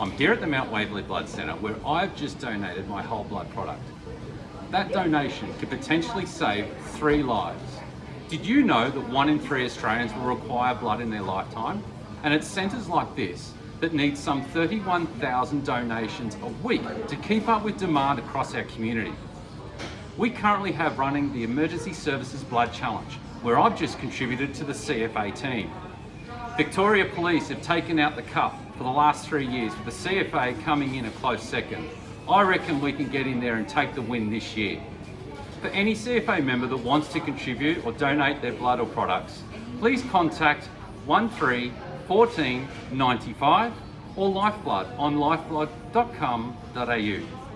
I'm here at the Mount Waverley Blood Centre where I've just donated my whole blood product. That donation could potentially save three lives. Did you know that one in three Australians will require blood in their lifetime? And it's centres like this that need some 31,000 donations a week to keep up with demand across our community. We currently have running the Emergency Services Blood Challenge, where I've just contributed to the CFA team. Victoria Police have taken out the cup for the last three years, with the CFA coming in a close second. I reckon we can get in there and take the win this year. For any CFA member that wants to contribute or donate their blood or products, please contact 13 14 95 or Lifeblood on lifeblood.com.au.